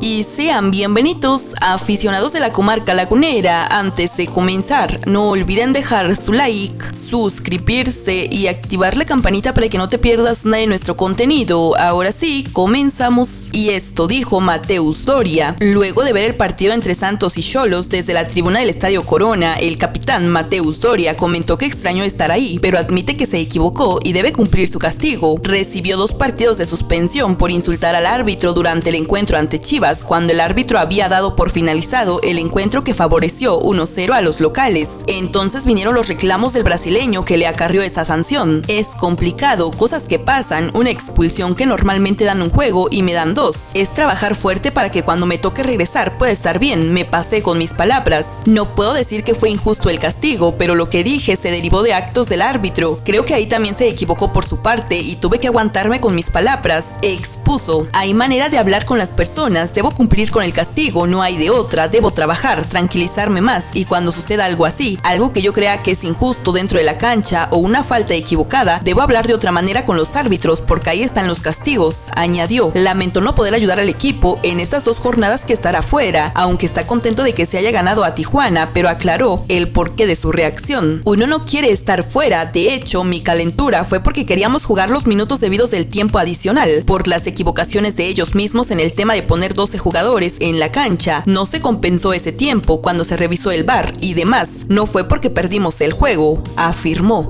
y sean bienvenidos aficionados de la comarca lagunera. Antes de comenzar, no olviden dejar su like, suscribirse y activar la campanita para que no te pierdas nada de nuestro contenido. Ahora sí, comenzamos. Y esto dijo Mateus Doria. Luego de ver el partido entre Santos y Cholos desde la tribuna del Estadio Corona, el capitán Mateus Doria comentó que extrañó estar ahí, pero admite que se equivocó y debe cumplir su castigo. Recibió dos partidos de suspensión por insultar al árbitro durante el encuentro ante Chivas cuando el árbitro había dado por finalizado el encuentro que favoreció 1-0 a los locales. Entonces vinieron los reclamos del brasileño que le acarrió esa sanción. Es complicado, cosas que pasan, una expulsión que normalmente dan un juego y me dan dos. Es trabajar fuerte para que cuando me toque regresar pueda estar bien, me pasé con mis palabras. No puedo decir que fue injusto el castigo, pero lo que dije se derivó de actos del árbitro. Creo que ahí también se equivocó por su parte y tuve que aguantarme con mis palabras. Expuso. Hay manera de hablar con las personas, Debo cumplir con el castigo, no hay de otra, debo trabajar, tranquilizarme más y cuando suceda algo así, algo que yo crea que es injusto dentro de la cancha o una falta equivocada, debo hablar de otra manera con los árbitros porque ahí están los castigos, añadió. Lamento no poder ayudar al equipo en estas dos jornadas que estará fuera, aunque está contento de que se haya ganado a Tijuana, pero aclaró el porqué de su reacción. Uno no quiere estar fuera, de hecho, mi calentura fue porque queríamos jugar los minutos debidos del tiempo adicional, por las equivocaciones de ellos mismos en el tema de poner dos jugadores en la cancha, no se compensó ese tiempo cuando se revisó el bar y demás, no fue porque perdimos el juego, afirmó.